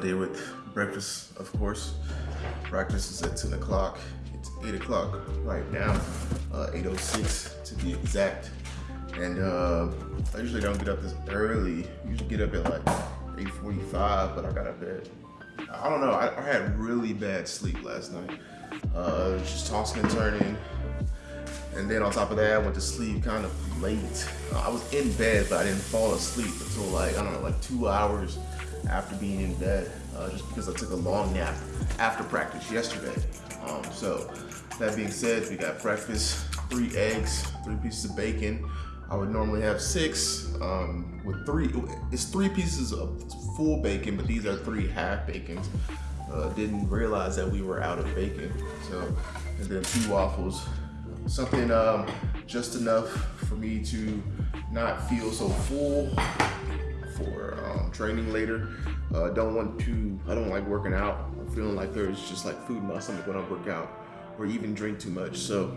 Day with breakfast, of course. Practice is at 10 o'clock. It's 8 o'clock right now, uh, 8.06 to be exact. And uh, I usually don't get up this early. I usually get up at like 8.45, but I got up at, I don't know, I, I had really bad sleep last night. Uh, just tossing and turning. And then on top of that, I went to sleep kind of late. I was in bed, but I didn't fall asleep until like, I don't know, like two hours after being in bed, uh, just because I took a long nap after practice yesterday. Um, so that being said, we got breakfast, three eggs, three pieces of bacon. I would normally have six um, with three, it's three pieces of full bacon, but these are three half bacons. Uh, didn't realize that we were out of bacon. So, and then two waffles, something um, just enough for me to not feel so full for um, training later. Uh, don't want to, I don't like working out. I'm feeling like there's just like food in my stomach when I work out or even drink too much. So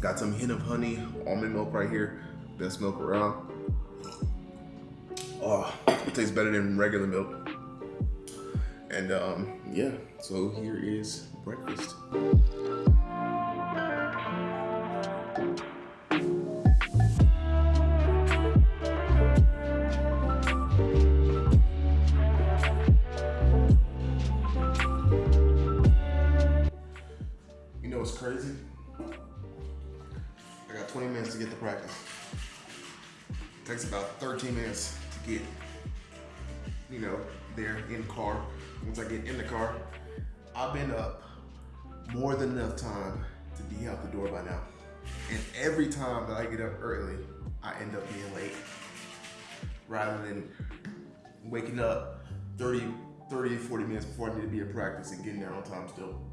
got some hint of honey, almond milk right here. Best milk around. Oh, it tastes better than regular milk. And um, yeah, so here is breakfast. Practice. Takes about 13 minutes to get, you know, there in the car. Once I get in the car, I've been up more than enough time to be out the door by now. And every time that I get up early, I end up being late. Rather than waking up 30, 30, 40 minutes before I need to be at practice and getting there on time still.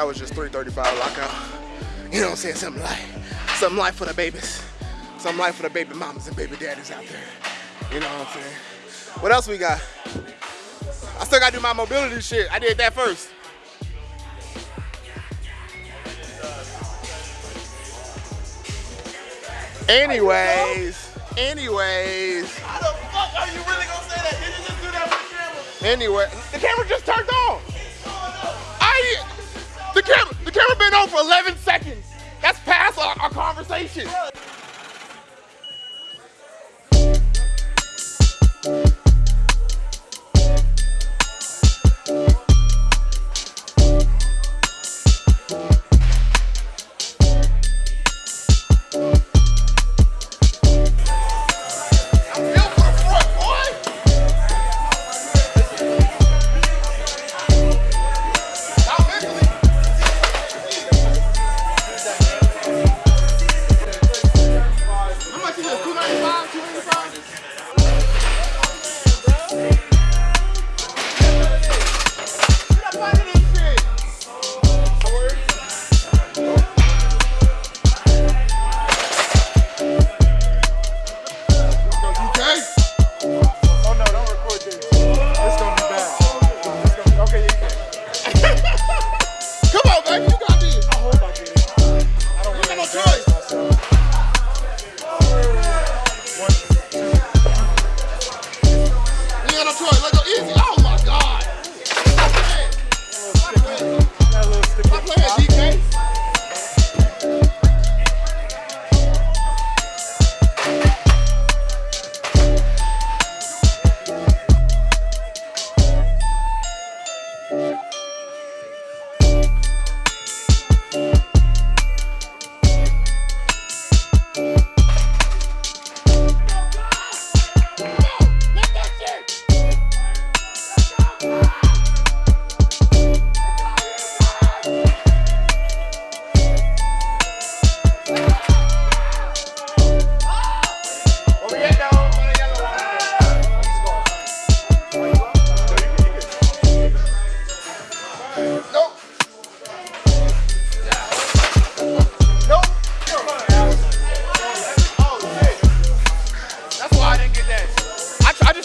That was just 335 lockout. Uh, you know what I'm saying? Something like, something like for the babies. Something like for the baby mamas and baby daddies out there. You know what I'm saying? What else we got? I still gotta do my mobility shit. I did that first. Anyways, anyways. How the fuck are you really gonna say that? Did you just do that with the camera? Anyway, the camera just turned on. Been on for 11 seconds. That's past our, our conversation.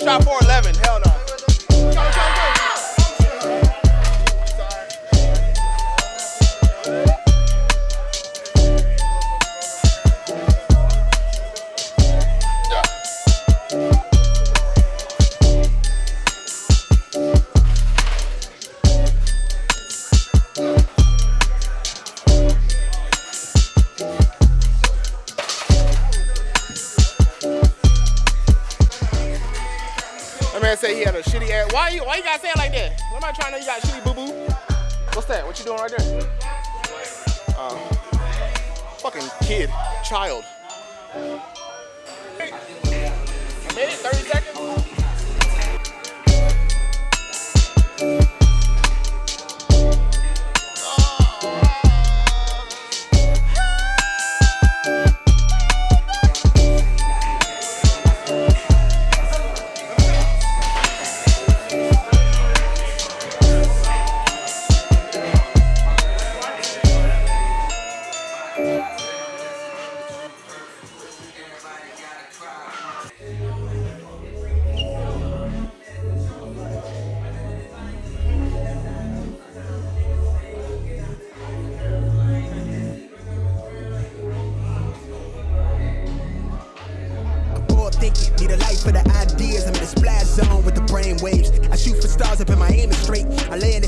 Shot 411. Hell no. Man said he had a shitty ass. Why you why you gotta say it like that? What am I trying to you got shitty boo boo? What's that? What you doing right there? Uh, fucking kid, child. A minute, 30 seconds?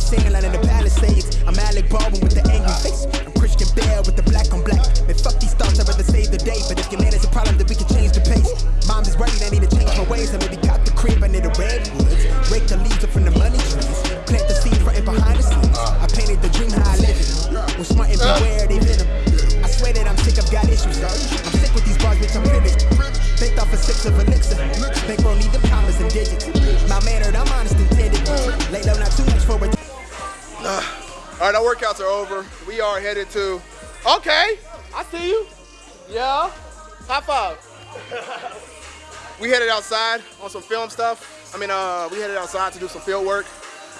Sand line in the Palisades. I'm Alec Baldwin with our workouts are over. We are headed to. Okay, I see you. Yeah. High five. we headed outside on some film stuff. I mean, uh, we headed outside to do some field work.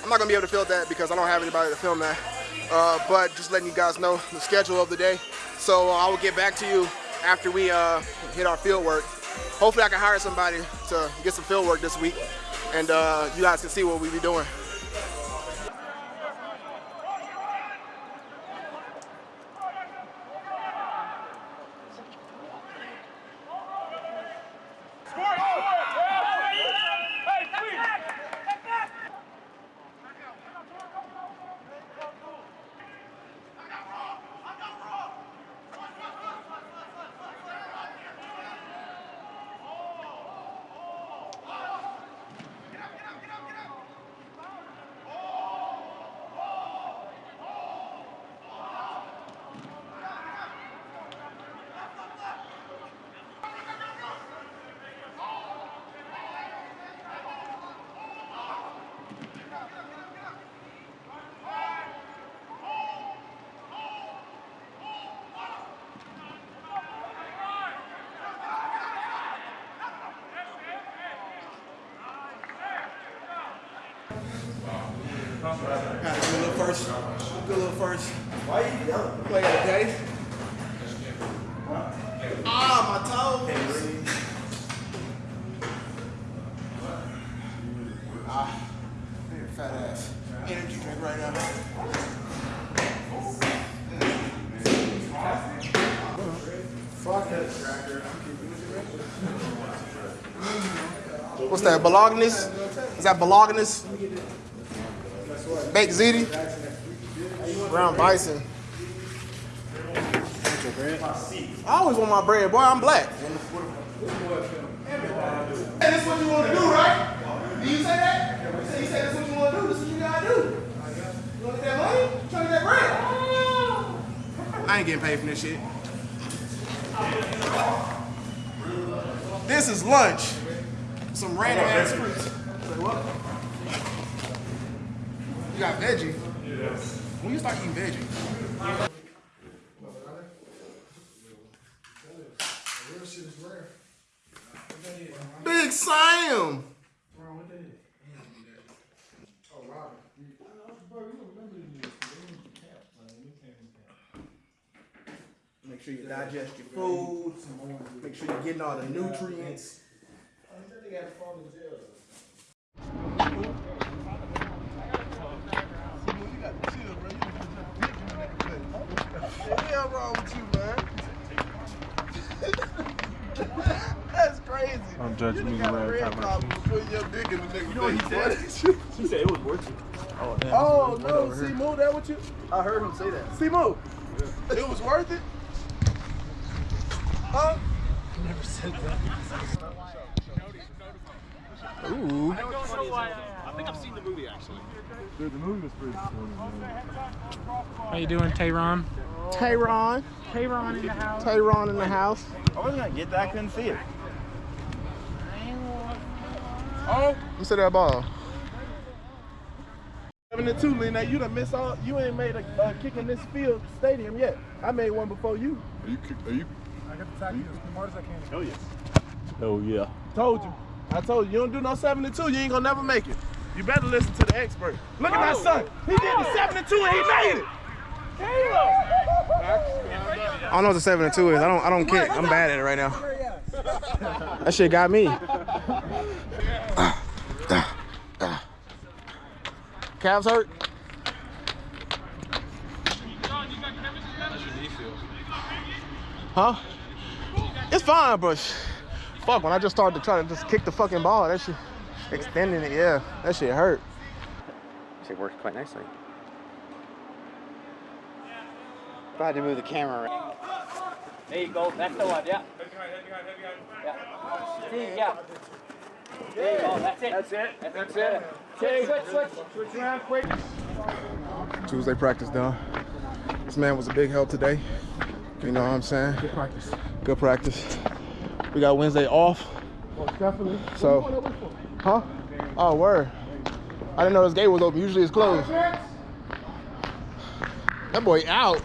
I'm not gonna be able to film that because I don't have anybody to film that. Uh, but just letting you guys know the schedule of the day. So uh, I will get back to you after we uh, hit our field work. Hopefully, I can hire somebody to get some field work this week, and uh, you guys can see what we be doing. Got a good little first, good little first play of the day. Ah, my toes. Ah, fat ass energy drink right now. What's that, Bolognese? Is that bolognaise? Baked ziti? Brown bison. I always want my bread, boy. I'm black. Hey, this what you want to do, right? Do you say that? You say, you say this what you want to do. This is what you gotta do. You want to get that money? You to get that bread? I ain't getting paid for this shit. This is lunch. Some random ass fruits. Say what? You got veggie? Yes. When you start eating veggie? Big Sam. Make sure you digest your food. Make sure you're getting all the nutrients. Crazy. Me the way I talk about Put your dick in the nigga. You know what he said? He said it was worth it. Oh, damn. Oh no, see move that what you? I heard him say that. See move. It was worth it. Huh? never said that. Ooh. Uh, I think I've seen the movie actually. Dude, the movie was pretty funny, man. How you doing, Tayron? Tayron. Tayron in the house. Tayron in the house. I wasn't gonna get that, I couldn't see it. Oh, you said that ball. Seven and two, Lena. You done miss all. You ain't made a uh, kick in this field stadium yet. I made one before you. Are you? Are you? I got the tackle as smart as I can. Oh yes. Oh yeah. Told you. I told you. You don't do no seven and two. You ain't gonna never make it. You better listen to the expert. Look at my son. He did the seven and two and he made it. I don't know what the seven and two is. I don't. I don't kick. I'm bad at it right now. That shit got me. Calves hurt. Huh? It's fine, but fuck. When I just started to try to just kick the fucking ball, that shit extending it. Yeah, that shit hurt. It worked quite nicely. Glad to move the camera around. There you go. That's the one. Yeah. Yeah. See, yeah. There you oh, go. That's it. That's it. That's, it. Switch, switch, switch. Switch around quick. Tuesday practice done. This man was a big help today. You know what I'm saying? Good practice. Good practice. We got Wednesday off. definitely. So, huh? Oh, word. I didn't know this gate was open. Usually it's closed. That boy out.